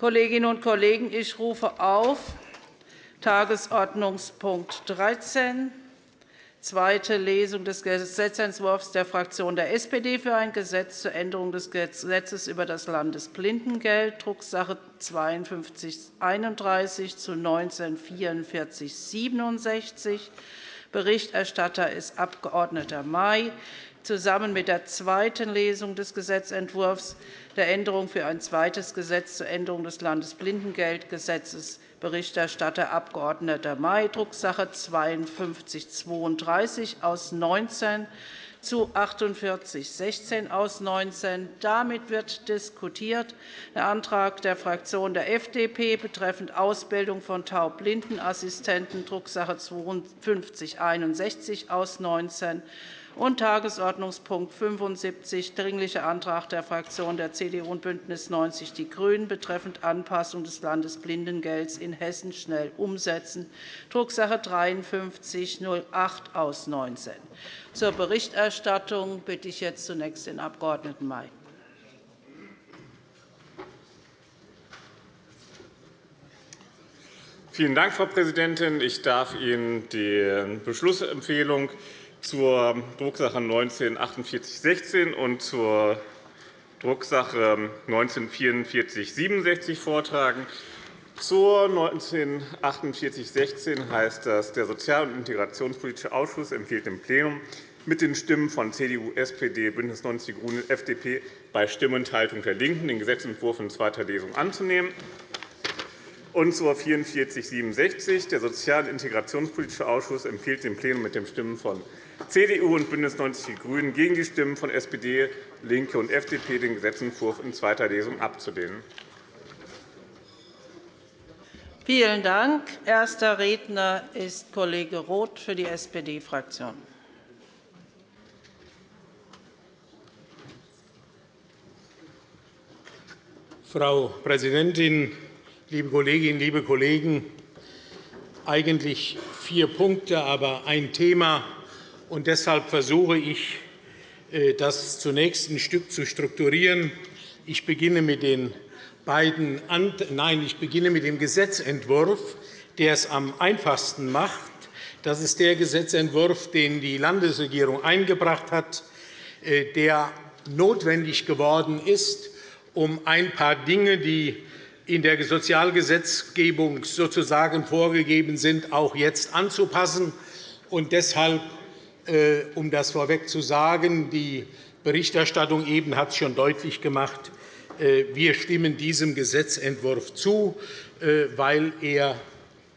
Kolleginnen und Kollegen, ich rufe auf Tagesordnungspunkt 13, zweite Lesung des Gesetzentwurfs der Fraktion der SPD für ein Gesetz zur Änderung des Gesetzes über das Landesblindengeld, Drucksache 5231 zu 19 4467. Berichterstatter ist Abg. May zusammen mit der zweiten Lesung des Gesetzentwurfs der Änderung für ein zweites Gesetz zur Änderung des Landesblindengeldgesetzes Berichterstatter Abg. May, Drucksache 52 32 aus 19 zu 4816 aus 19. Damit wird diskutiert der Antrag der Fraktion der FDP betreffend Ausbildung von Taubblindenassistenten, Drucksache 52 61 aus 19 und Tagesordnungspunkt 75, Dringlicher Antrag der Fraktionen der CDU und BÜNDNIS 90 die GRÜNEN betreffend Anpassung des Landesblindengelds in Hessen schnell umsetzen, Drucksache 53 08 aus 19. Zur Berichterstattung bitte ich jetzt zunächst den Abg. May. Vielen Dank, Frau Präsidentin. Ich darf Ihnen die Beschlussempfehlung zur Drucksache 19-4816 und zur Drucksache 19-4467 vortragen. Zur 19-4816 heißt das, der Sozial- und Integrationspolitische Ausschuss empfiehlt dem Plenum, mit den Stimmen von CDU, SPD, BÜNDNIS 90 die GRÜNEN, FDP bei Stimmenthaltung der LINKEN den Gesetzentwurf in zweiter Lesung anzunehmen. Und zur 4467. Der Sozial- und Integrationspolitische Ausschuss empfiehlt dem Plenum mit den Stimmen von CDU und BÜNDNIS 90 die GRÜNEN gegen die Stimmen von SPD, LINKE und FDP den Gesetzentwurf in zweiter Lesung abzulehnen. Vielen Dank. Erster Redner ist Kollege Roth für die SPD-Fraktion. Frau Präsidentin, liebe Kolleginnen, liebe Kollegen! Eigentlich vier Punkte, aber ein Thema, und deshalb versuche ich, äh, das zunächst ein Stück zu strukturieren. Ich beginne mit den beiden Nein, ich beginne mit dem Gesetzentwurf, der es am einfachsten macht. Das ist der Gesetzentwurf, den die Landesregierung eingebracht hat, äh, der notwendig geworden ist, um ein paar Dinge, die in der Sozialgesetzgebung sozusagen vorgegeben sind, auch jetzt anzupassen. Und deshalb äh, um das vorweg zu sagen, die Berichterstattung eben hat es schon deutlich gemacht. Äh, wir stimmen diesem Gesetzentwurf zu, äh, weil er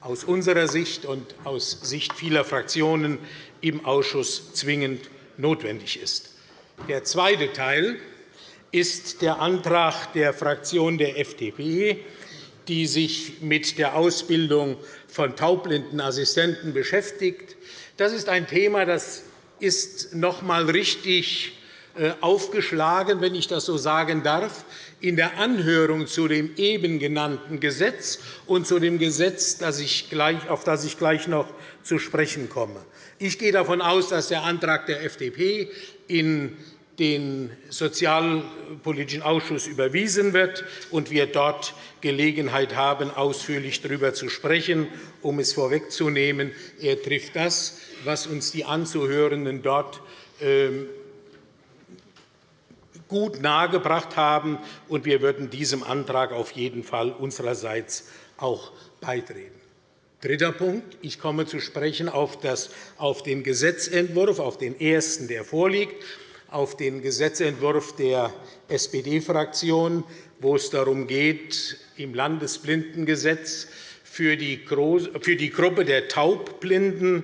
aus unserer Sicht und aus Sicht vieler Fraktionen im Ausschuss zwingend notwendig ist. Der zweite Teil ist der Antrag der Fraktion der FDP, die sich mit der Ausbildung von Taubblindenassistenten beschäftigt. Das ist ein Thema, das ist noch einmal richtig äh, aufgeschlagen, wenn ich das so sagen darf, in der Anhörung zu dem eben genannten Gesetz und zu dem Gesetz, auf das ich gleich noch zu sprechen komme. Ich gehe davon aus, dass der Antrag der FDP in den Sozialpolitischen Ausschuss überwiesen wird und wir dort Gelegenheit haben, ausführlich darüber zu sprechen. Um es vorwegzunehmen, er trifft das, was uns die Anzuhörenden dort ähm, gut nahegebracht haben, und wir würden diesem Antrag auf jeden Fall unsererseits auch beitreten. Dritter Punkt. Ich komme zu sprechen auf den Gesetzentwurf, auf den ersten, der vorliegt auf den Gesetzentwurf der SPD-Fraktion, wo es darum geht, im Landesblindengesetz für die Gruppe der Taubblinden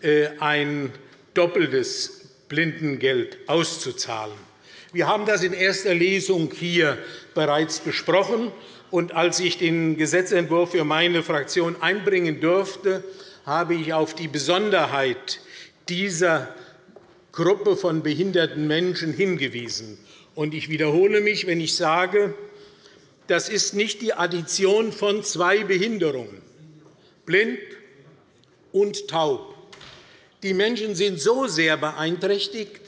äh, ein doppeltes Blindengeld auszuzahlen. Wir haben das in erster Lesung hier bereits besprochen. Und als ich den Gesetzentwurf für meine Fraktion einbringen durfte, habe ich auf die Besonderheit dieser Gruppe von behinderten Menschen hingewiesen. Ich wiederhole mich, wenn ich sage, das ist nicht die Addition von zwei Behinderungen, blind und taub. Die Menschen sind so sehr beeinträchtigt,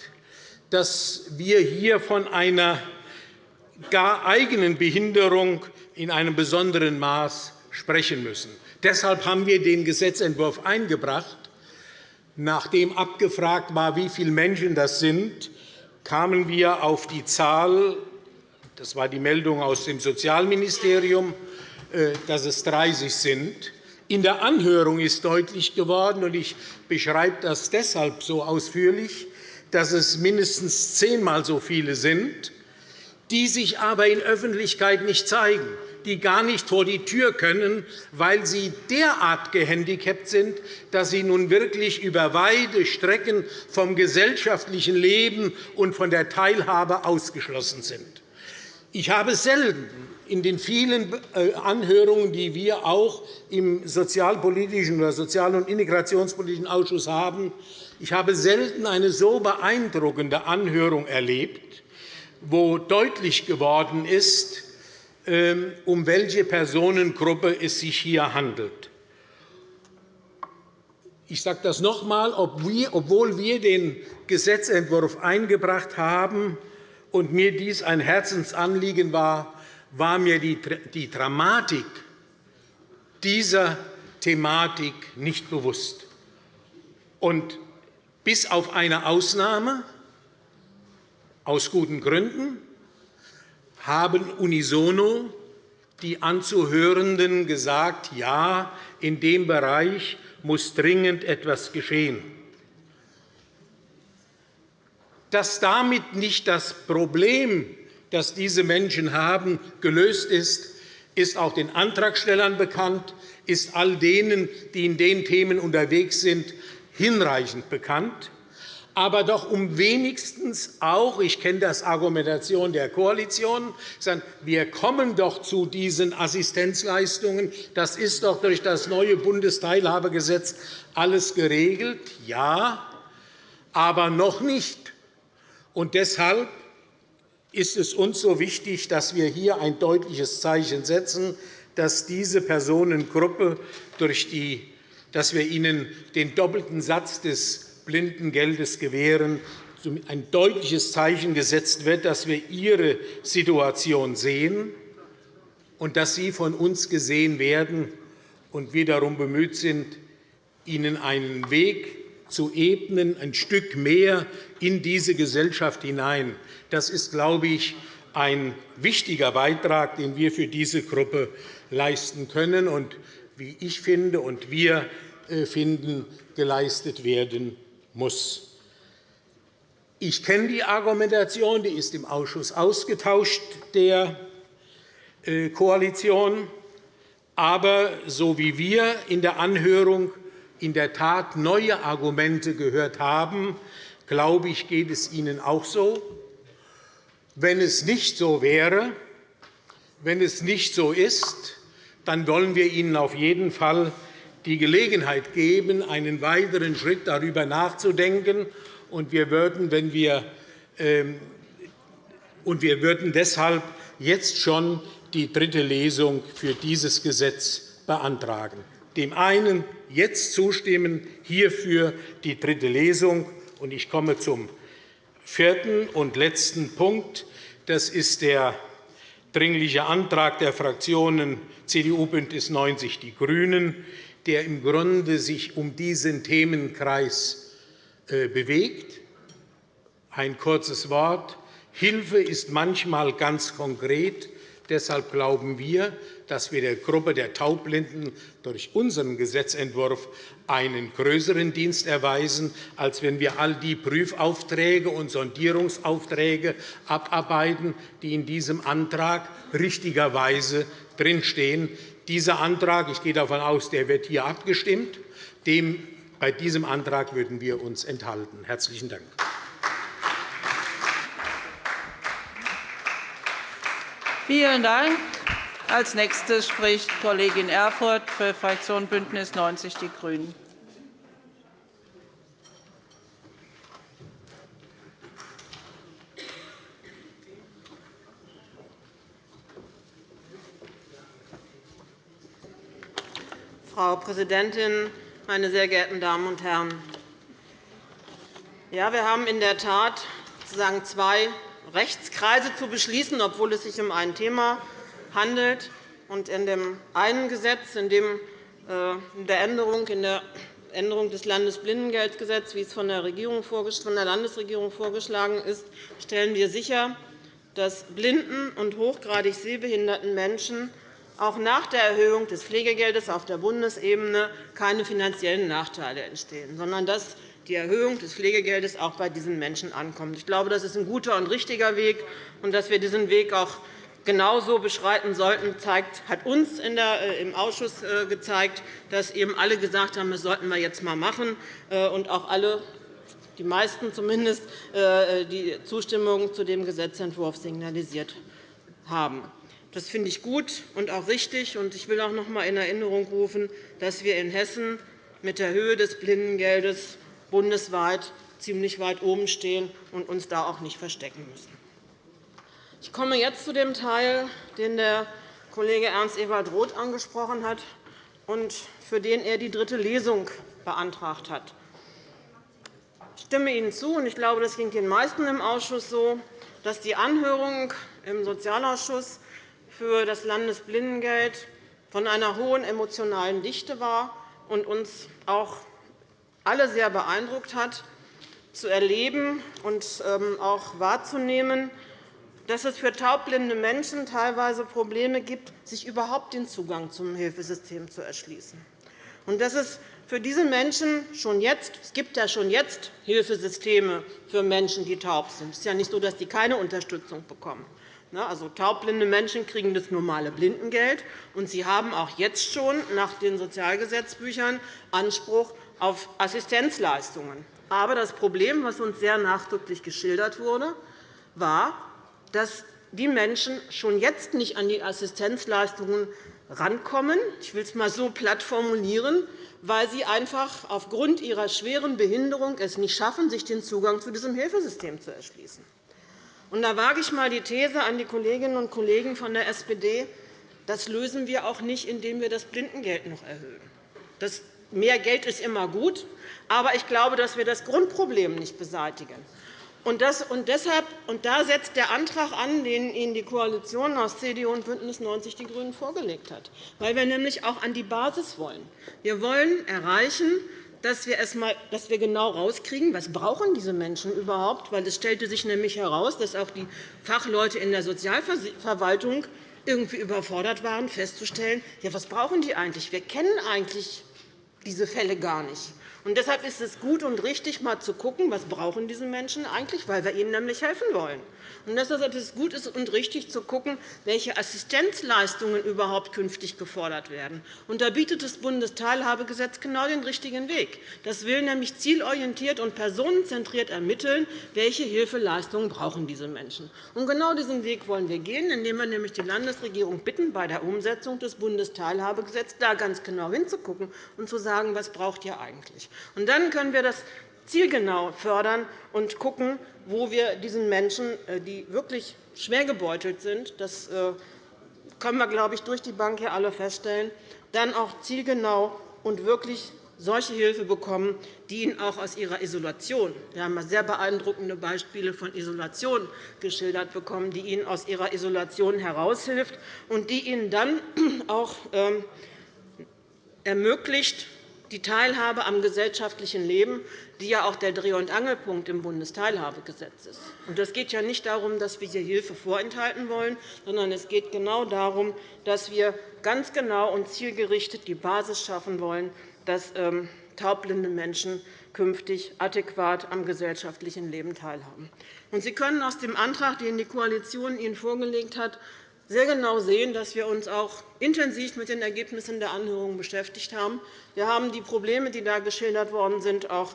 dass wir hier von einer gar eigenen Behinderung in einem besonderen Maß sprechen müssen. Deshalb haben wir den Gesetzentwurf eingebracht. Nachdem abgefragt war, wie viele Menschen das sind, kamen wir auf die Zahl, das war die Meldung aus dem Sozialministerium, äh, dass es 30 sind. In der Anhörung ist deutlich geworden, und ich beschreibe das deshalb so ausführlich, dass es mindestens zehnmal so viele sind, die sich aber in Öffentlichkeit nicht zeigen, die gar nicht vor die Tür können, weil sie derart gehandicapt sind, dass sie nun wirklich über weite Strecken vom gesellschaftlichen Leben und von der Teilhabe ausgeschlossen sind. Ich habe selten in den vielen äh, Anhörungen, die wir auch im Sozialpolitischen oder Sozial- und Integrationspolitischen Ausschuss haben, ich habe selten eine so beeindruckende Anhörung erlebt, wo deutlich geworden ist, um welche Personengruppe es sich hier handelt. Ich sage das noch einmal, obwohl wir den Gesetzentwurf eingebracht haben und mir dies ein Herzensanliegen war, war mir die Dramatik dieser Thematik nicht bewusst. Und bis auf eine Ausnahme, aus guten Gründen, haben unisono die Anzuhörenden gesagt, ja, in dem Bereich muss dringend etwas geschehen. Dass damit nicht das Problem, das diese Menschen haben, gelöst ist, ist auch den Antragstellern bekannt, ist all denen, die in den Themen unterwegs sind, hinreichend bekannt aber doch um wenigstens auch, ich kenne das Argumentation der Koalition, sagen, wir kommen doch zu diesen Assistenzleistungen, das ist doch durch das neue Bundesteilhabegesetz alles geregelt. Ja, aber noch nicht. Und deshalb ist es uns so wichtig, dass wir hier ein deutliches Zeichen setzen, dass diese Personengruppe durch die dass wir ihnen den doppelten Satz des Blindengeldes gewähren, ein deutliches Zeichen gesetzt wird, dass wir ihre Situation sehen und dass sie von uns gesehen werden und wir darum bemüht sind, ihnen einen Weg zu ebnen, ein Stück mehr in diese Gesellschaft hinein. Das ist, glaube ich, ein wichtiger Beitrag, den wir für diese Gruppe leisten können und, wie ich finde und wir äh, finden, geleistet werden muss. Ich kenne die Argumentation, die ist im Ausschuss ausgetauscht der äh, Koalition. Aber so wie wir in der Anhörung in der Tat neue Argumente gehört haben, glaube ich, geht es Ihnen auch so. Wenn es nicht so wäre, wenn es nicht so ist, dann wollen wir Ihnen auf jeden Fall die Gelegenheit geben, einen weiteren Schritt darüber nachzudenken. Und wir würden, wenn wir, ähm, und wir würden deshalb jetzt schon die dritte Lesung für dieses Gesetz beantragen. Dem einen jetzt zustimmen, hierfür die dritte Lesung. Ich komme zum vierten und letzten Punkt. Das ist der Dringliche Antrag der Fraktionen CDU, BÜNDNIS 90 die GRÜNEN, der im Grunde sich um diesen Themenkreis äh, bewegt. Ein kurzes Wort. Hilfe ist manchmal ganz konkret. Deshalb glauben wir, dass wir der Gruppe der Taubblinden durch unseren Gesetzentwurf einen größeren Dienst erweisen, als wenn wir all die Prüfaufträge und Sondierungsaufträge abarbeiten, die in diesem Antrag richtigerweise drinstehen. Dieser Antrag, ich gehe davon aus, der wird hier abgestimmt. Dem, bei diesem Antrag würden wir uns enthalten. – Herzlichen Dank. Vielen Dank. Als nächstes spricht Kollegin Erfurth für die Fraktion BÜNDNIS 90 die GRÜNEN. Frau Präsidentin, meine sehr geehrten Damen und Herren! Ja, wir haben in der Tat sozusagen zwei Rechtskreise zu beschließen, obwohl es sich um ein Thema handelt, Und in dem einen Gesetz, in, dem, äh, der Änderung, in der Änderung des Landesblindengeldgesetzes, wie es von der, von der Landesregierung vorgeschlagen ist, stellen wir sicher, dass blinden und hochgradig sehbehinderten Menschen auch nach der Erhöhung des Pflegegeldes auf der Bundesebene keine finanziellen Nachteile entstehen, sondern dass die Erhöhung des Pflegegeldes auch bei diesen Menschen ankommt. Ich glaube, das ist ein guter und richtiger Weg. Und dass wir diesen Weg auch genauso beschreiten sollten, hat uns äh, im Ausschuss äh, gezeigt, dass eben alle gesagt haben, das sollten wir jetzt einmal machen, äh, und auch alle die meisten zumindest die Zustimmung zu dem Gesetzentwurf signalisiert haben. Das finde ich gut und auch richtig. Ich will auch noch einmal in Erinnerung rufen, dass wir in Hessen mit der Höhe des Blindengeldes bundesweit ziemlich weit oben stehen und uns da auch nicht verstecken müssen. Ich komme jetzt zu dem Teil, den der Kollege Ernst Ewald Roth angesprochen hat und für den er die dritte Lesung beantragt hat. Ich stimme Ihnen zu, und ich glaube, das ging den meisten im Ausschuss so, dass die Anhörung im Sozialausschuss für das Landesblindengeld von einer hohen emotionalen Dichte war und uns auch alle sehr beeindruckt hat, zu erleben und ähm, auch wahrzunehmen, dass es für taubblinde Menschen teilweise Probleme gibt, sich überhaupt den Zugang zum Hilfesystem zu erschließen. Und dass es für diese Menschen schon jetzt, es gibt ja schon jetzt Hilfesysteme für Menschen, die taub sind. Es ist ja nicht so, dass sie keine Unterstützung bekommen. Also, taubblinde Menschen kriegen das normale Blindengeld, und sie haben auch jetzt schon nach den Sozialgesetzbüchern Anspruch auf Assistenzleistungen. Aber das Problem, das uns sehr nachdrücklich geschildert wurde, war, dass die Menschen schon jetzt nicht an die Assistenzleistungen rankommen. Ich will es einmal so platt formulieren, weil sie einfach aufgrund ihrer schweren Behinderung es nicht schaffen, sich den Zugang zu diesem Hilfesystem zu erschließen. Da wage ich einmal die These an die Kolleginnen und Kollegen von der SPD, das lösen wir auch nicht, indem wir das Blindengeld noch erhöhen. Das mehr Geld ist immer gut, aber ich glaube, dass wir das Grundproblem nicht beseitigen. Und, das, und, deshalb, und da setzt der Antrag an, den Ihnen die Koalition aus CDU und BÜNDNIS 90 die GRÜNEN vorgelegt hat, weil wir nämlich auch an die Basis wollen. Wir wollen erreichen, dass wir, erst mal, dass wir genau herauskriegen, was brauchen diese Menschen überhaupt brauchen. Es stellte sich nämlich heraus, dass auch die Fachleute in der Sozialverwaltung irgendwie überfordert waren, festzustellen, ja, was brauchen die eigentlich? Wir kennen eigentlich diese Fälle gar nicht. Und deshalb ist es gut und richtig, einmal zu schauen, was brauchen diese Menschen eigentlich, weil wir ihnen nämlich helfen wollen. Und deshalb ist es gut und richtig zu schauen, welche Assistenzleistungen überhaupt künftig gefordert werden. Und da bietet das Bundesteilhabegesetz genau den richtigen Weg. Das will nämlich zielorientiert und personenzentriert ermitteln, welche Hilfeleistungen brauchen diese Menschen. Und genau diesen Weg wollen wir gehen, indem wir nämlich die Landesregierung bitten, bei der Umsetzung des Bundesteilhabegesetzes da ganz genau hinzuschauen und zu sagen, was braucht ihr eigentlich. Und dann können wir das zielgenau fördern und schauen, wo wir diesen Menschen, äh, die wirklich schwer gebeutelt sind, das äh, können wir, glaube ich, durch die Bank hier alle feststellen, dann auch zielgenau und wirklich solche Hilfe bekommen, die ihnen auch aus ihrer Isolation – wir haben sehr beeindruckende Beispiele von Isolation geschildert bekommen – die ihnen aus ihrer Isolation heraushilft und die ihnen dann auch ähm, ermöglicht, die Teilhabe am gesellschaftlichen Leben, die ja auch der Dreh- und Angelpunkt im Bundesteilhabegesetz ist. Es geht ja nicht darum, dass wir hier Hilfe vorenthalten wollen, sondern es geht genau darum, dass wir ganz genau und zielgerichtet die Basis schaffen wollen, dass ähm, taubblinde Menschen künftig adäquat am gesellschaftlichen Leben teilhaben. Sie können aus dem Antrag, den die Koalition Ihnen vorgelegt hat, sehr genau sehen, dass wir uns auch intensiv mit den Ergebnissen der Anhörungen beschäftigt haben. Wir haben die Probleme, die da geschildert worden sind, auch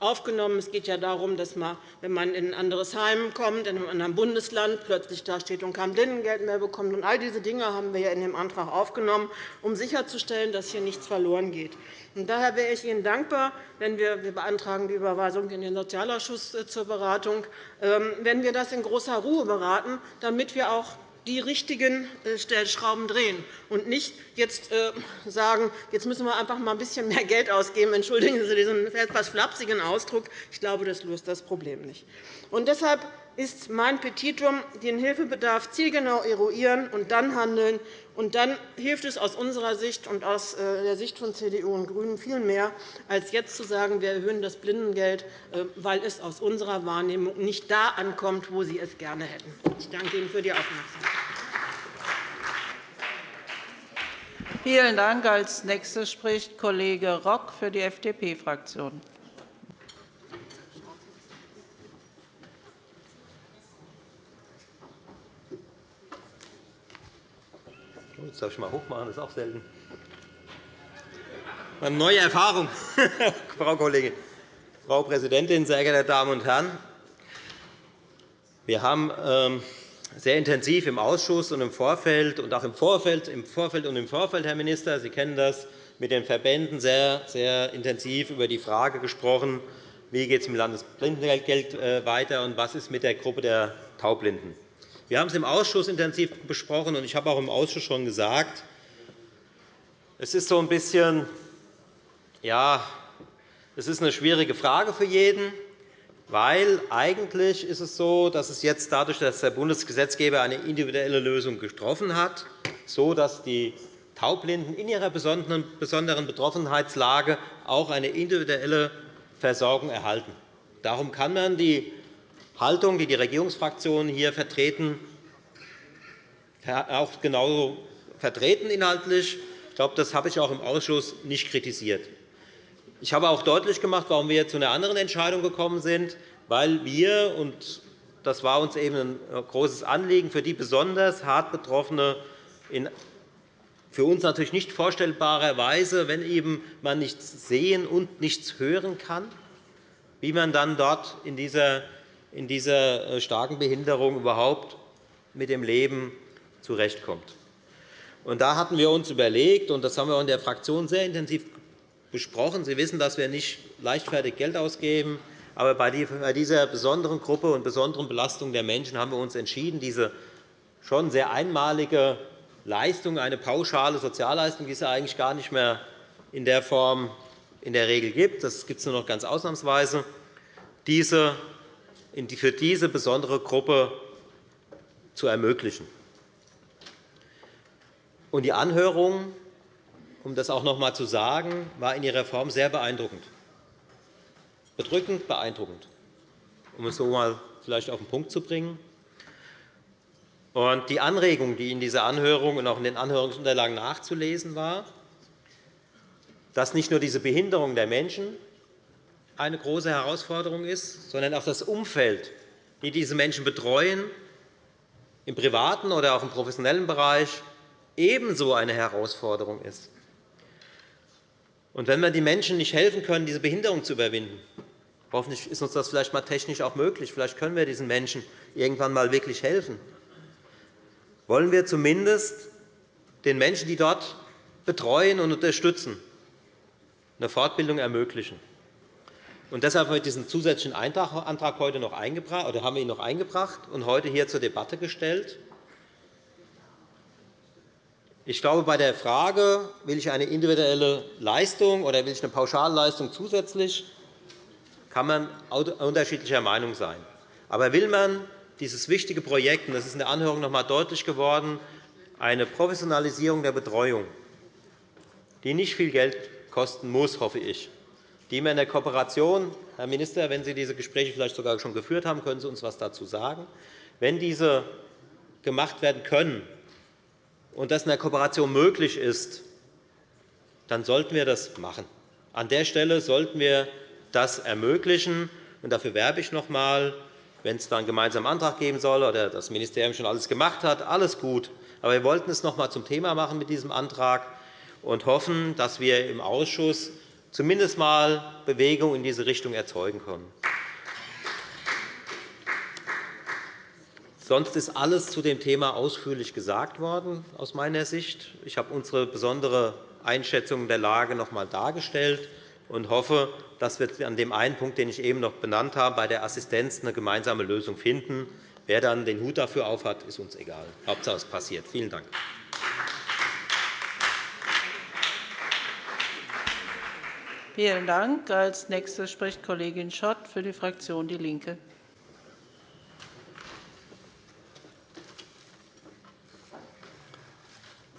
aufgenommen. Es geht ja darum, dass man, wenn man in ein anderes Heim kommt, in einem anderen Bundesland, plötzlich dasteht und kein Blindengeld mehr bekommt. Und all diese Dinge haben wir in dem Antrag aufgenommen, um sicherzustellen, dass hier nichts verloren geht. Und daher wäre ich Ihnen dankbar, wenn wir, wir beantragen die Überweisung in den Sozialausschuss äh, zur Beratung, ähm, wenn wir das in großer Ruhe beraten, damit wir auch die richtigen äh, Stellschrauben drehen und nicht jetzt äh, sagen, jetzt müssen wir einfach mal ein bisschen mehr Geld ausgeben. Entschuldigen Sie diesen etwas flapsigen Ausdruck. Ich glaube, das löst das Problem nicht. Und deshalb ist mein Petitum, den Hilfebedarf zielgenau eruieren und dann handeln. Und dann hilft es aus unserer Sicht und aus äh, der Sicht von CDU und GRÜNEN viel mehr, als jetzt zu sagen, wir erhöhen das Blindengeld, äh, weil es aus unserer Wahrnehmung nicht da ankommt, wo Sie es gerne hätten. Ich danke Ihnen für die Aufmerksamkeit. Vielen Dank. Als Nächster spricht Kollege Rock für die FDP-Fraktion. Jetzt darf ich mal hochmachen, das ist auch selten. Eine neue Erfahrung, Frau Kollegin. Frau Präsidentin, sehr geehrte Damen und Herren! Wir haben ähm, sehr intensiv im Ausschuss und im Vorfeld und auch im Vorfeld, im Vorfeld und im Vorfeld, Herr Minister, Sie kennen das, mit den Verbänden sehr, sehr intensiv über die Frage gesprochen, wie geht es mit dem Landesblindengeldgeld äh, weiter und was ist mit der Gruppe der Taubblinden. Wir haben es im Ausschuss intensiv besprochen, und ich habe auch im Ausschuss schon gesagt, es ist so ein bisschen, ja, es ist eine schwierige Frage für jeden, weil eigentlich ist es so, dass es jetzt dadurch, dass der Bundesgesetzgeber eine individuelle Lösung getroffen hat, so dass die Taubblinden in ihrer besonderen Betroffenheitslage auch eine individuelle Versorgung erhalten. Darum kann man die Haltung, die die Regierungsfraktionen hier vertreten, auch genauso vertreten inhaltlich. Ich glaube, das habe ich auch im Ausschuss nicht kritisiert. Ich habe auch deutlich gemacht, warum wir zu einer anderen Entscheidung gekommen sind, weil wir und das war uns eben ein großes Anliegen für die besonders hart Betroffene in für uns natürlich nicht vorstellbarer Weise, wenn eben man nichts sehen und nichts hören kann, wie man dann dort in dieser in dieser äh, starken Behinderung überhaupt mit dem Leben zurechtkommt. Und da hatten wir uns überlegt, und das haben wir in der Fraktion sehr intensiv besprochen. Sie wissen, dass wir nicht leichtfertig Geld ausgeben. Aber bei dieser besonderen Gruppe und besonderen Belastung der Menschen haben wir uns entschieden, diese schon sehr einmalige Leistung, eine pauschale Sozialleistung, die es eigentlich gar nicht mehr in der Form in der Regel gibt, das gibt es nur noch ganz ausnahmsweise, diese für diese besondere Gruppe zu ermöglichen. Die Anhörung, um das auch noch einmal zu sagen, war in ihrer Form sehr beeindruckend. Bedrückend beeindruckend, um es so einmal vielleicht auf den Punkt zu bringen. die Anregung, die in dieser Anhörung und auch in den Anhörungsunterlagen nachzulesen war, dass nicht nur diese Behinderung der Menschen eine große Herausforderung ist, sondern auch das Umfeld, die diese Menschen betreuen, im privaten oder auch im professionellen Bereich, ebenso eine Herausforderung ist. Und wenn wir den Menschen nicht helfen können, diese Behinderung zu überwinden, hoffentlich ist uns das vielleicht einmal technisch auch möglich, vielleicht können wir diesen Menschen irgendwann einmal wirklich helfen, wollen wir zumindest den Menschen, die dort betreuen und unterstützen, eine Fortbildung ermöglichen. Und deshalb haben wir diesen zusätzlichen Antrag heute noch eingebracht, oder haben wir ihn noch eingebracht und heute hier zur Debatte gestellt. Ich glaube, bei der Frage, will ich eine individuelle Leistung oder will ich eine Pauschalleistung zusätzlich, kann man unterschiedlicher Meinung sein. Aber will man dieses wichtige Projekt, und das ist in der Anhörung noch einmal deutlich geworden, eine Professionalisierung der Betreuung, die nicht viel Geld kosten muss, hoffe ich, die wir in der Kooperation, Herr Minister, wenn Sie diese Gespräche vielleicht sogar schon geführt haben, können Sie uns etwas dazu sagen. Wenn diese gemacht werden können und das in der Kooperation möglich ist, dann sollten wir das machen. An der Stelle sollten wir das ermöglichen. Und dafür werbe ich noch einmal, wenn es dann einen gemeinsamen Antrag geben soll oder das Ministerium schon alles gemacht hat, alles gut. Aber wir wollten es noch einmal zum Thema machen mit diesem Antrag und hoffen, dass wir im Ausschuss zumindest einmal Bewegung in diese Richtung erzeugen können. Sonst ist alles zu dem Thema ausführlich gesagt worden, aus meiner Sicht. Ich habe unsere besondere Einschätzung der Lage noch einmal dargestellt und hoffe, dass wir an dem einen Punkt, den ich eben noch benannt habe, bei der Assistenz eine gemeinsame Lösung finden. Wer dann den Hut dafür aufhat, ist uns egal. Hauptsache, es passiert. Vielen Dank. Vielen Dank. Als Nächste spricht Kollegin Schott für die Fraktion DIE LINKE.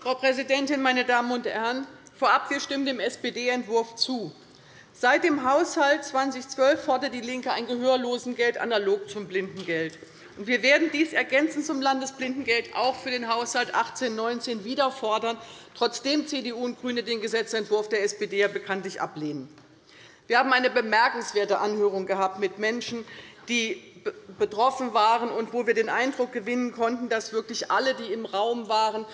Präsidentin, meine Damen und Herren! Vorab, wir stimmen dem SPD-Entwurf zu. Seit dem Haushalt 2012 fordert DIE LINKE ein Gehörlosengeld analog zum Blindengeld. Wir werden dies ergänzend zum Landesblindengeld auch für den Haushalt 18-19 wieder fordern, trotzdem CDU und GRÜNE den Gesetzentwurf der SPD ja bekanntlich ablehnen. Wir haben eine bemerkenswerte Anhörung gehabt mit Menschen, die betroffen waren und wo wir den Eindruck gewinnen konnten, dass wirklich alle, die im Raum waren,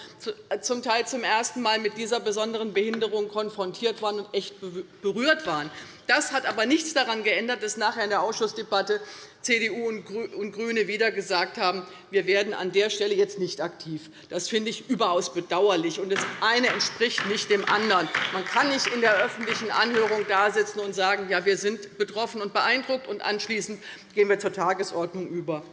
zum Teil zum ersten Mal mit dieser besonderen Behinderung konfrontiert waren und echt berührt waren. Das hat aber nichts daran geändert, dass nachher in der Ausschussdebatte CDU und GRÜNE wieder gesagt haben, wir werden an der Stelle jetzt nicht aktiv. Das finde ich überaus bedauerlich. Und das eine entspricht nicht dem anderen. Man kann nicht in der öffentlichen Anhörung dasitzen und sagen, ja, wir sind betroffen und beeindruckt, und anschließend gehen wir zur Tagesordnung über.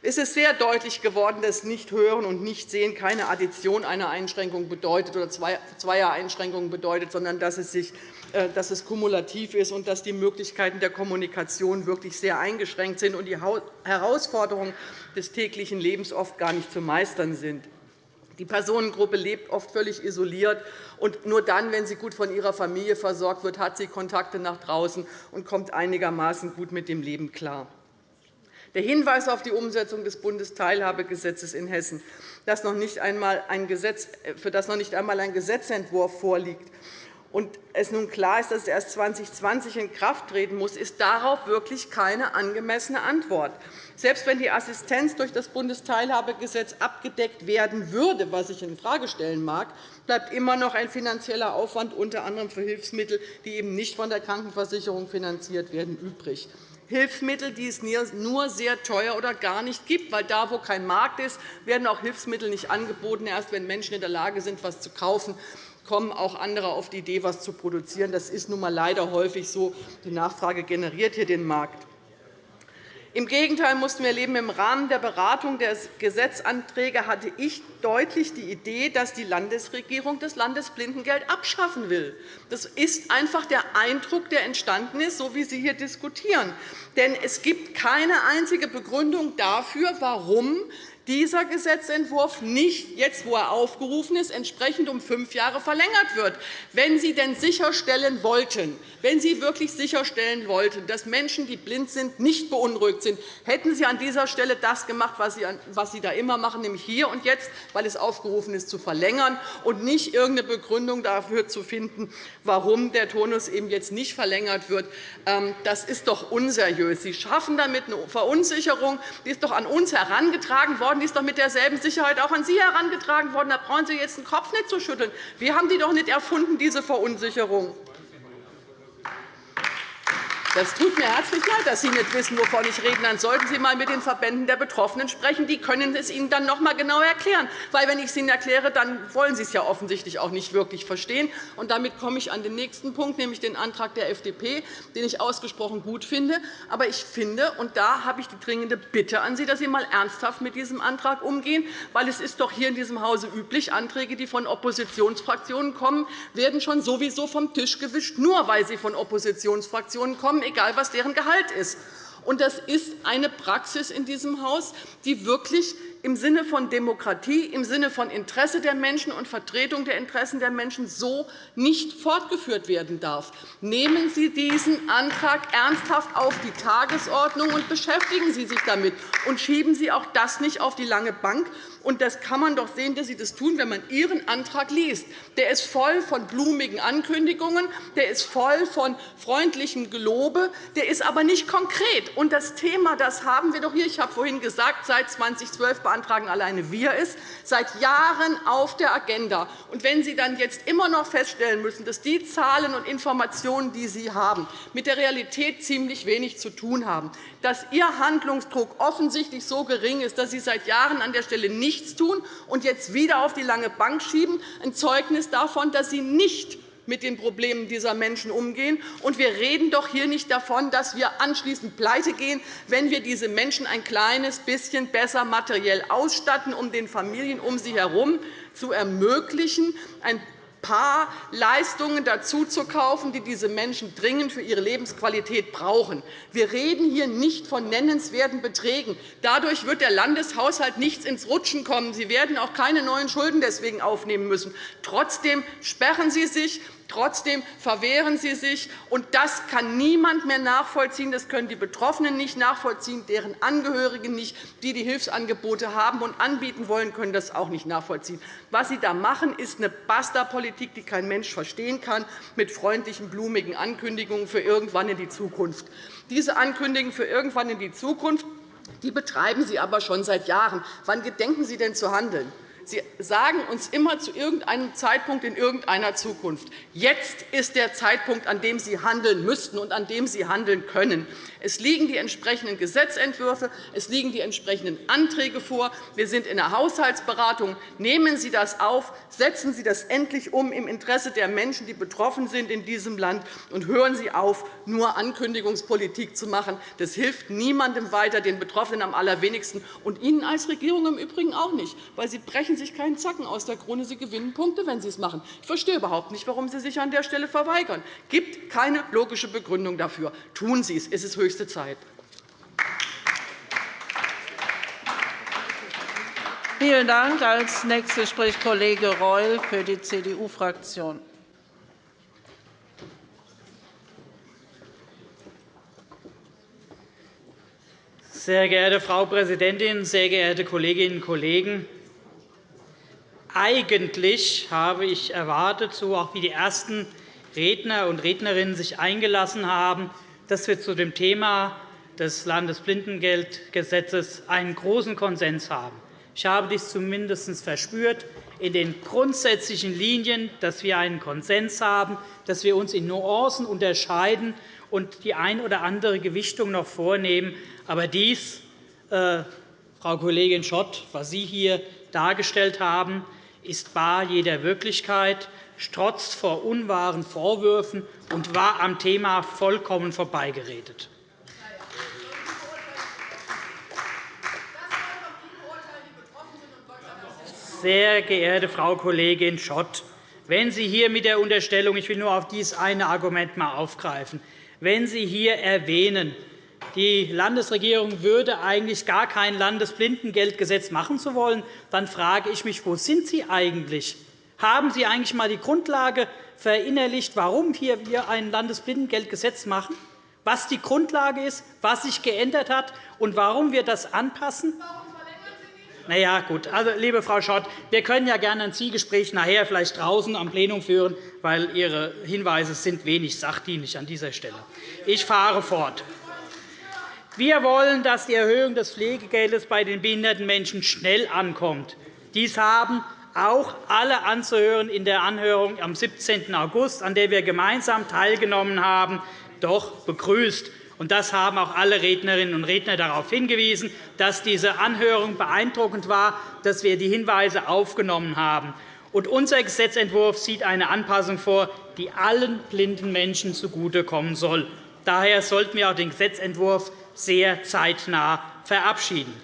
Es ist sehr deutlich geworden, dass Nicht-Hören und Nicht-Sehen keine Addition einer Einschränkung bedeutet oder zweier Einschränkungen bedeutet, sondern dass es, sich, äh, dass es kumulativ ist und dass die Möglichkeiten der Kommunikation wirklich sehr eingeschränkt sind und die Herausforderungen des täglichen Lebens oft gar nicht zu meistern sind. Die Personengruppe lebt oft völlig isoliert. und Nur dann, wenn sie gut von ihrer Familie versorgt wird, hat sie Kontakte nach draußen und kommt einigermaßen gut mit dem Leben klar. Der Hinweis auf die Umsetzung des Bundesteilhabegesetzes in Hessen, das noch nicht einmal ein Gesetz, für das noch nicht einmal ein Gesetzentwurf vorliegt, und es nun klar ist, dass es erst 2020 in Kraft treten muss, ist darauf wirklich keine angemessene Antwort. Selbst wenn die Assistenz durch das Bundesteilhabegesetz abgedeckt werden würde, was ich infrage stellen mag, bleibt immer noch ein finanzieller Aufwand, unter anderem für Hilfsmittel, die eben nicht von der Krankenversicherung finanziert werden, übrig. Hilfsmittel, die es nur sehr teuer oder gar nicht gibt. Weil da, wo kein Markt ist, werden auch Hilfsmittel nicht angeboten. Erst wenn Menschen in der Lage sind, etwas zu kaufen, kommen auch andere auf die Idee, etwas zu produzieren. Das ist nun einmal leider häufig so. Die Nachfrage generiert hier den Markt. Im Gegenteil mussten wir erleben, im Rahmen der Beratung der Gesetzanträge hatte ich deutlich die Idee, dass die Landesregierung das Landesblindengeld abschaffen will. Das ist einfach der Eindruck, der entstanden ist, so wie Sie hier diskutieren. Denn es gibt keine einzige Begründung dafür, warum dieser Gesetzentwurf nicht, jetzt wo er aufgerufen ist, entsprechend um fünf Jahre verlängert wird. Wenn Sie denn sicherstellen wollten, wenn Sie wirklich sicherstellen wollten, dass Menschen, die blind sind, nicht beunruhigt sind, hätten Sie an dieser Stelle das gemacht, was Sie da immer machen, nämlich hier und jetzt, weil es aufgerufen ist, zu verlängern und nicht irgendeine Begründung dafür zu finden, warum der Turnus eben jetzt nicht verlängert wird. Ähm, das ist doch unseriös. Sie schaffen damit eine Verunsicherung. Die ist doch an uns herangetragen worden worden. Die ist doch mit derselben Sicherheit auch an Sie herangetragen worden. Da brauchen Sie jetzt den Kopf nicht zu schütteln. Wir haben die doch nicht erfunden, diese Verunsicherung. Das tut mir herzlich leid, dass Sie nicht wissen, wovon ich rede. Dann sollten Sie einmal mit den Verbänden der Betroffenen sprechen. Die können es Ihnen dann noch einmal genau erklären. Weil, wenn ich es Ihnen erkläre, dann wollen Sie es ja offensichtlich auch nicht wirklich verstehen. Und damit komme ich an den nächsten Punkt, nämlich den Antrag der FDP, den ich ausgesprochen gut finde. Aber ich finde, und da habe ich die dringende Bitte an Sie, dass Sie einmal ernsthaft mit diesem Antrag umgehen. Weil es ist doch hier in diesem Hause üblich, Anträge, die von Oppositionsfraktionen kommen, werden schon sowieso vom Tisch gewischt, nur weil sie von Oppositionsfraktionen kommen egal was deren Gehalt ist. Das ist eine Praxis in diesem Haus, die wirklich im Sinne von Demokratie, im Sinne von Interesse der Menschen und Vertretung der Interessen der Menschen so nicht fortgeführt werden darf. Nehmen Sie diesen Antrag ernsthaft auf die Tagesordnung und beschäftigen Sie sich damit. Und schieben Sie auch das nicht auf die lange Bank. Und das kann man doch sehen, dass Sie das tun, wenn man Ihren Antrag liest. Der ist voll von blumigen Ankündigungen, der ist voll von freundlichem Gelobe, der ist aber nicht konkret. Und das Thema das haben wir doch hier. Ich habe vorhin gesagt, seit 2012 beantragen alleine wir es, seit Jahren auf der Agenda. Und wenn Sie dann jetzt immer noch feststellen müssen, dass die Zahlen und Informationen, die Sie haben, mit der Realität ziemlich wenig zu tun haben, dass Ihr Handlungsdruck offensichtlich so gering ist, dass Sie seit Jahren an der Stelle nichts tun und jetzt wieder auf die lange Bank schieben, ein Zeugnis davon, dass Sie nicht mit den Problemen dieser Menschen umgehen. Und wir reden doch hier nicht davon, dass wir anschließend pleite gehen, wenn wir diese Menschen ein kleines bisschen besser materiell ausstatten, um den Familien um sie herum zu ermöglichen, ein paar Leistungen dazu zu kaufen, die diese Menschen dringend für ihre Lebensqualität brauchen. Wir reden hier nicht von nennenswerten Beträgen. Dadurch wird der Landeshaushalt nichts ins Rutschen kommen. Sie werden auch keine neuen Schulden deswegen aufnehmen müssen. Trotzdem sperren Sie sich Trotzdem verwehren Sie sich, und das kann niemand mehr nachvollziehen. Das können die Betroffenen nicht nachvollziehen, deren Angehörigen nicht, die die Hilfsangebote haben und anbieten wollen, können das auch nicht nachvollziehen. Was Sie da machen, ist eine Basta-Politik, die kein Mensch verstehen kann, mit freundlichen, blumigen Ankündigungen für irgendwann in die Zukunft. Diese Ankündigungen für irgendwann in die Zukunft die betreiben Sie aber schon seit Jahren. Wann gedenken Sie denn zu handeln? Sie sagen uns immer zu irgendeinem Zeitpunkt in irgendeiner Zukunft. Jetzt ist der Zeitpunkt, an dem Sie handeln müssten und an dem Sie handeln können. Es liegen die entsprechenden Gesetzentwürfe, es liegen die entsprechenden Anträge vor. Wir sind in der Haushaltsberatung. Nehmen Sie das auf, setzen Sie das endlich um im Interesse der Menschen, die betroffen sind in diesem Land, und hören Sie auf, nur Ankündigungspolitik zu machen. Das hilft niemandem weiter, den Betroffenen am allerwenigsten, und Ihnen als Regierung im Übrigen auch nicht, weil Sie brechen sich keinen Zacken aus der Krone. Sie gewinnen Punkte, wenn Sie es machen. Ich verstehe überhaupt nicht, warum Sie sich an der Stelle verweigern. Es gibt keine logische Begründung dafür. Tun Sie es. Es ist höchste Zeit. Vielen Dank. Als Nächster spricht Kollege Reul für die CDU-Fraktion. Sehr geehrte Frau Präsidentin, sehr geehrte Kolleginnen und Kollegen! Eigentlich habe ich erwartet, so auch wie die ersten Redner und Rednerinnen sich eingelassen haben, dass wir zu dem Thema des Landesblindengeldgesetzes einen großen Konsens haben. Ich habe dies zumindest verspürt in den grundsätzlichen Linien, dass wir einen Konsens haben, dass wir uns in Nuancen unterscheiden und die ein oder andere Gewichtung noch vornehmen. Aber dies, äh, Frau Kollegin Schott, was Sie hier dargestellt haben, ist bar jeder Wirklichkeit, strotzt vor unwahren Vorwürfen und war am Thema vollkommen vorbeigeredet. Sehr geehrte Frau Kollegin Schott, wenn Sie hier mit der Unterstellung, ich will nur auf dieses eine Argument mal aufgreifen, wenn Sie hier erwähnen, die Landesregierung würde eigentlich gar kein Landesblindengeldgesetz machen zu wollen, dann frage ich mich, wo sind Sie eigentlich? Haben Sie eigentlich einmal die Grundlage verinnerlicht, warum wir hier ein Landesblindengeldgesetz machen, was die Grundlage ist, was sich geändert hat und warum wir das anpassen? Na ja, gut. Also, liebe Frau Schott, wir können ja gerne ein Zielgespräch nachher vielleicht draußen am Plenum führen, weil Ihre Hinweise sind wenig sachdienlich an dieser Stelle. Ich fahre fort. Wir wollen, dass die Erhöhung des Pflegegeldes bei den behinderten Menschen schnell ankommt. Dies haben auch alle Anzuhören in der Anhörung am 17. August, an der wir gemeinsam teilgenommen haben, doch begrüßt. Das haben auch alle Rednerinnen und Redner darauf hingewiesen, dass diese Anhörung beeindruckend war, dass wir die Hinweise aufgenommen haben. unser Gesetzentwurf sieht eine Anpassung vor, die allen blinden Menschen zugutekommen soll. Daher sollten wir auch den Gesetzentwurf sehr zeitnah verabschieden.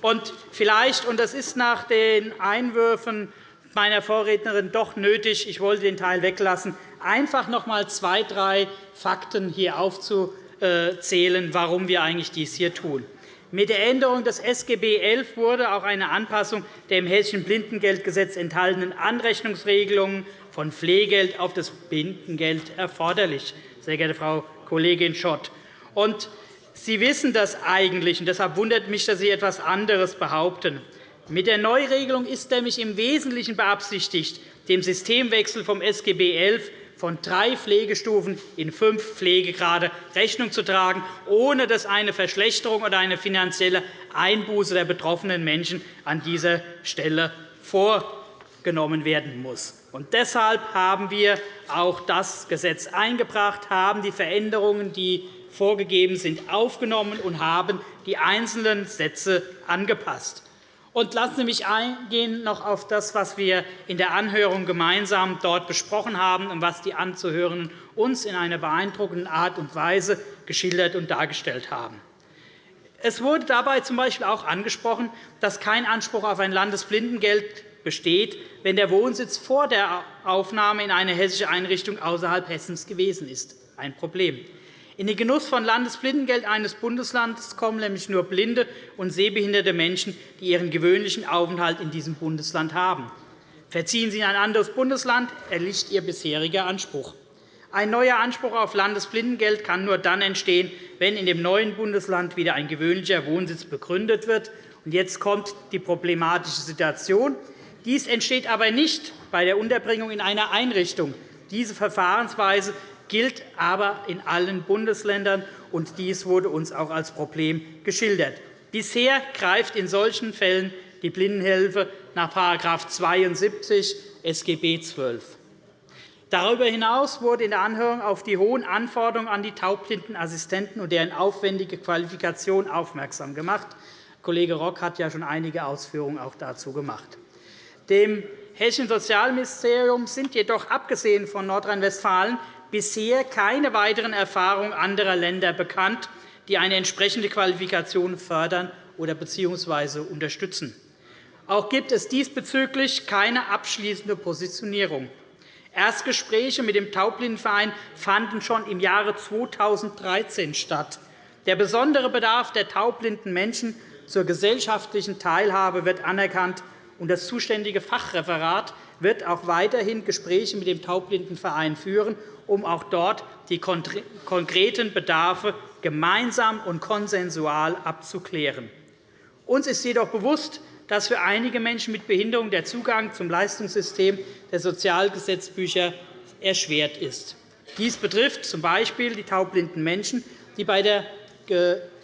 Und vielleicht, und das ist nach den Einwürfen meiner Vorrednerin doch nötig, ich wollte den Teil weglassen, einfach noch einmal zwei, drei Fakten hier aufzuzählen, warum wir eigentlich dies hier tun. Mit der Änderung des SGB XI wurde auch eine Anpassung der im Hessischen Blindengeldgesetz enthaltenen Anrechnungsregelungen von Pflegegeld auf das Blindengeld erforderlich, sehr geehrte Frau Kollegin Schott. Und Sie wissen das eigentlich, und deshalb wundert mich, dass Sie etwas anderes behaupten. Mit der Neuregelung ist nämlich im Wesentlichen beabsichtigt, dem Systemwechsel vom SGB XI von drei Pflegestufen in fünf Pflegegrade Rechnung zu tragen, ohne dass eine Verschlechterung oder eine finanzielle Einbuße der betroffenen Menschen an dieser Stelle vorgenommen werden muss. Und deshalb haben wir auch das Gesetz eingebracht, haben die Veränderungen, die vorgegeben sind, aufgenommen und haben die einzelnen Sätze angepasst. Und lassen Sie mich eingehen noch auf das, was wir in der Anhörung gemeinsam dort besprochen haben und was die Anzuhörenden uns in einer beeindruckenden Art und Weise geschildert und dargestellt haben. Es wurde dabei z. B. auch angesprochen, dass kein Anspruch auf ein Landesblindengeld besteht, wenn der Wohnsitz vor der Aufnahme in eine hessische Einrichtung außerhalb Hessens gewesen ist. Ein Problem. In den Genuss von Landesblindengeld eines Bundeslandes kommen nämlich nur blinde und sehbehinderte Menschen, die ihren gewöhnlichen Aufenthalt in diesem Bundesland haben. Verziehen Sie in ein anderes Bundesland, erlischt Ihr bisheriger Anspruch. Ein neuer Anspruch auf Landesblindengeld kann nur dann entstehen, wenn in dem neuen Bundesland wieder ein gewöhnlicher Wohnsitz begründet wird. Jetzt kommt die problematische Situation. Dies entsteht aber nicht bei der Unterbringung in einer Einrichtung. Diese Verfahrensweise gilt aber in allen Bundesländern, und dies wurde uns auch als Problem geschildert. Bisher greift in solchen Fällen die Blindenhilfe nach § 72 SGB XII. Darüber hinaus wurde in der Anhörung auf die hohen Anforderungen an die Taubblindenassistenten und deren aufwendige Qualifikation aufmerksam gemacht. Kollege Rock hat ja schon einige Ausführungen auch dazu gemacht. Dem Hessischen Sozialministerium sind jedoch abgesehen von Nordrhein-Westfalen bisher keine weiteren Erfahrungen anderer Länder bekannt, die eine entsprechende Qualifikation fördern oder bzw. unterstützen. Auch gibt es diesbezüglich keine abschließende Positionierung. Erstgespräche mit dem Taubblindenverein fanden schon im Jahre 2013 statt. Der besondere Bedarf der taubblinden Menschen zur gesellschaftlichen Teilhabe wird anerkannt, und das zuständige Fachreferat wird auch weiterhin Gespräche mit dem Taubblindenverein führen, um auch dort die konkreten Bedarfe gemeinsam und konsensual abzuklären. Uns ist jedoch bewusst, dass für einige Menschen mit Behinderung der Zugang zum Leistungssystem der Sozialgesetzbücher erschwert ist. Dies betrifft z. B. die taubblinden Menschen, die bei der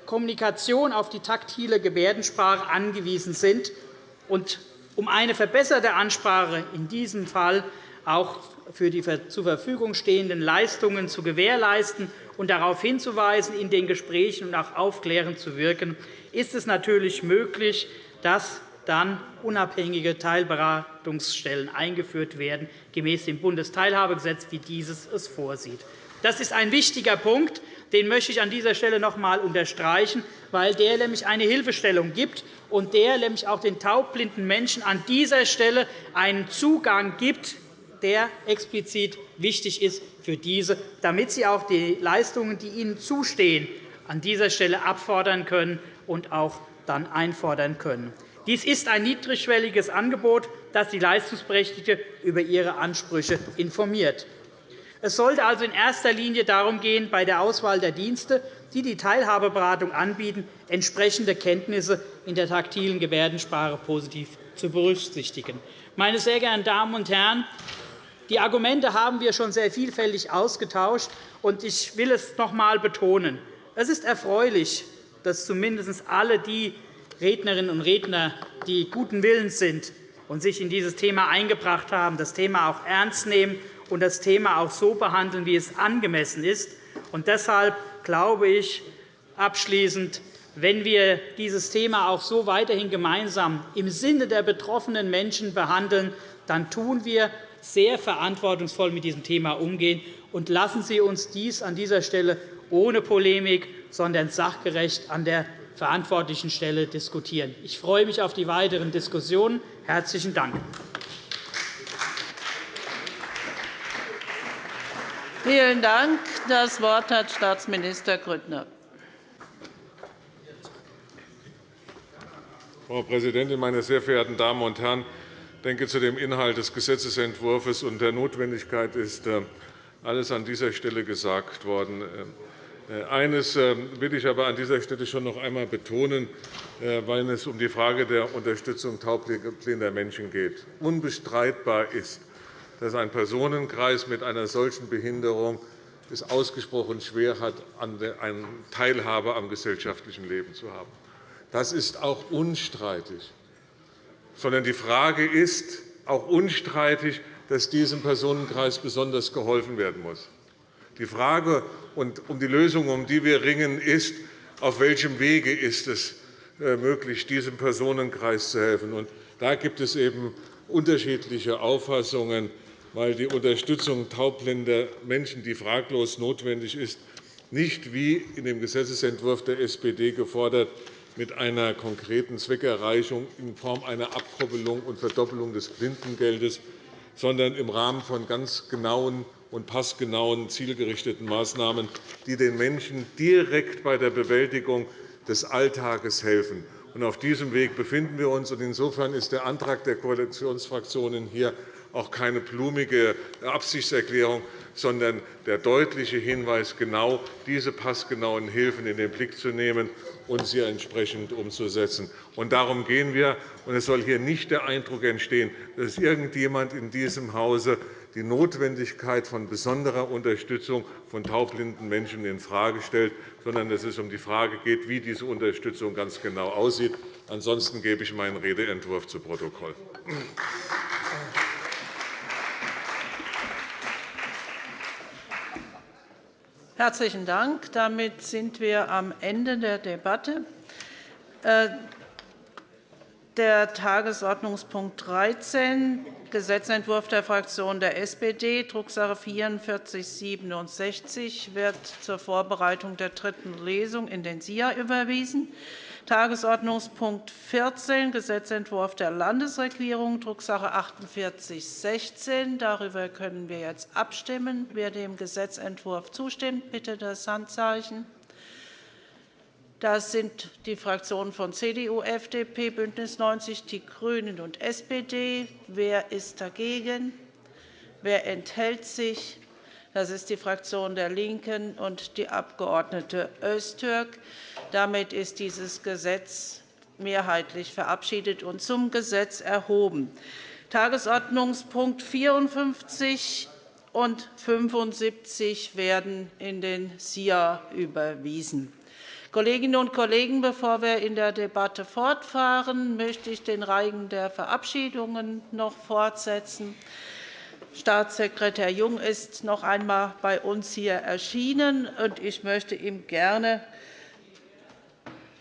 Kommunikation auf die taktile Gebärdensprache angewiesen sind. Um eine verbesserte Ansprache in diesem Fall auch für die zur Verfügung stehenden Leistungen zu gewährleisten und darauf hinzuweisen, in den Gesprächen und auch aufklärend zu wirken, ist es natürlich möglich, dass dann unabhängige Teilberatungsstellen eingeführt werden, gemäß dem Bundesteilhabegesetz, wie dieses es vorsieht. Das ist ein wichtiger Punkt, den möchte ich an dieser Stelle noch einmal unterstreichen, weil der nämlich eine Hilfestellung gibt und der nämlich auch den taubblinden Menschen an dieser Stelle einen Zugang gibt, der explizit wichtig ist für diese, damit sie auch die Leistungen, die ihnen zustehen, an dieser Stelle abfordern können und auch dann einfordern können. Dies ist ein niedrigschwelliges Angebot, das die Leistungsberechtigte über ihre Ansprüche informiert. Es sollte also in erster Linie darum gehen, bei der Auswahl der Dienste, die die Teilhabeberatung anbieten, entsprechende Kenntnisse in der taktilen Gebärdensprache positiv zu berücksichtigen. Meine sehr geehrten Damen und Herren, die Argumente haben wir schon sehr vielfältig ausgetauscht. und Ich will es noch einmal betonen. Es ist erfreulich, dass zumindest alle die Rednerinnen und Redner, die guten Willens sind und sich in dieses Thema eingebracht haben, das Thema auch ernst nehmen und das Thema auch so behandeln, wie es angemessen ist. Und deshalb glaube ich abschließend, wenn wir dieses Thema auch so weiterhin gemeinsam im Sinne der betroffenen Menschen behandeln, dann tun wir sehr verantwortungsvoll mit diesem Thema umgehen. Und lassen Sie uns dies an dieser Stelle ohne Polemik, sondern sachgerecht an der verantwortlichen Stelle diskutieren. Ich freue mich auf die weiteren Diskussionen. – Herzlichen Dank. Vielen Dank. Das Wort hat Staatsminister Grüttner. Frau Präsidentin, meine sehr verehrten Damen und Herren! Ich denke, zu dem Inhalt des Gesetzentwurfs und der Notwendigkeit ist äh, alles an dieser Stelle gesagt worden. Äh, eines äh, will ich aber an dieser Stelle schon noch einmal betonen, weil es um die Frage der Unterstützung taubblinder Menschen geht. Unbestreitbar ist, dass ein Personenkreis mit einer solchen Behinderung es ausgesprochen schwer hat, eine Teilhabe am gesellschaftlichen Leben zu haben. Das ist auch unstreitig. Sondern die Frage ist auch unstreitig, dass diesem Personenkreis besonders geholfen werden muss. Die Frage und um die Lösung, um die wir ringen, ist, auf welchem Wege ist es äh, möglich, diesem Personenkreis zu helfen. Und da gibt es eben unterschiedliche Auffassungen, weil die Unterstützung taubblinder Menschen, die fraglos notwendig ist, nicht wie in dem Gesetzentwurf der SPD gefordert, mit einer konkreten Zweckerreichung in Form einer Abkoppelung und Verdoppelung des Blindengeldes, sondern im Rahmen von ganz genauen und passgenauen, zielgerichteten Maßnahmen, die den Menschen direkt bei der Bewältigung des Alltages helfen. Auf diesem Weg befinden wir uns. Insofern ist der Antrag der Koalitionsfraktionen hier auch keine blumige Absichtserklärung, sondern der deutliche Hinweis, genau diese passgenauen Hilfen in den Blick zu nehmen und sie entsprechend umzusetzen. darum gehen wir. es soll hier nicht der Eindruck entstehen, dass irgendjemand in diesem Hause die Notwendigkeit von besonderer Unterstützung von taubblinden Menschen infrage stellt, sondern dass es um die Frage geht, wie diese Unterstützung ganz genau aussieht. Ansonsten gebe ich meinen Redeentwurf zu Protokoll. Herzlichen Dank. Damit sind wir am Ende der Debatte. Äh, der Tagesordnungspunkt 13, Gesetzentwurf der Fraktion der SPD, Drucksache 19 /4467, wird zur Vorbereitung der dritten Lesung in den SIA überwiesen. Tagesordnungspunkt 14, Gesetzentwurf der Landesregierung, Drucksache 4816. Darüber können wir jetzt abstimmen. Wer dem Gesetzentwurf zustimmt, bitte das Handzeichen. Das sind die Fraktionen von CDU, FDP, BÜNDNIS 90 die GRÜNEN und SPD. Wer ist dagegen? Wer enthält sich? Das ist die Fraktion der LINKEN und die Abg. Öztürk. Damit ist dieses Gesetz mehrheitlich verabschiedet und zum Gesetz erhoben. Tagesordnungspunkt 54 und 75 werden in den SIA überwiesen. Kolleginnen und Kollegen, bevor wir in der Debatte fortfahren, möchte ich den Reigen der Verabschiedungen noch fortsetzen. Staatssekretär Jung ist noch einmal bei uns hier erschienen, und ich möchte ihm gerne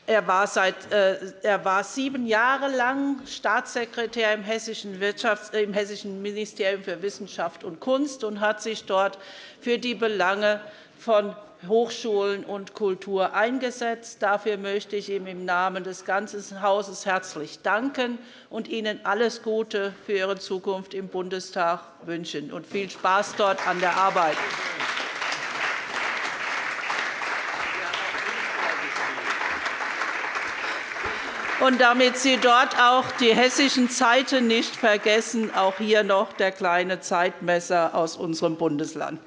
er war, seit, äh, er war sieben Jahre lang Staatssekretär im Hessischen, Wirtschafts-, im Hessischen Ministerium für Wissenschaft und Kunst und hat sich dort für die Belange von Hochschulen und Kultur eingesetzt. Dafür möchte ich ihm im Namen des ganzen Hauses herzlich danken und Ihnen alles Gute für Ihre Zukunft im Bundestag wünschen und viel Spaß dort an der Arbeit. Und damit Sie dort auch die hessischen Zeiten nicht vergessen, auch hier noch der kleine Zeitmesser aus unserem Bundesland.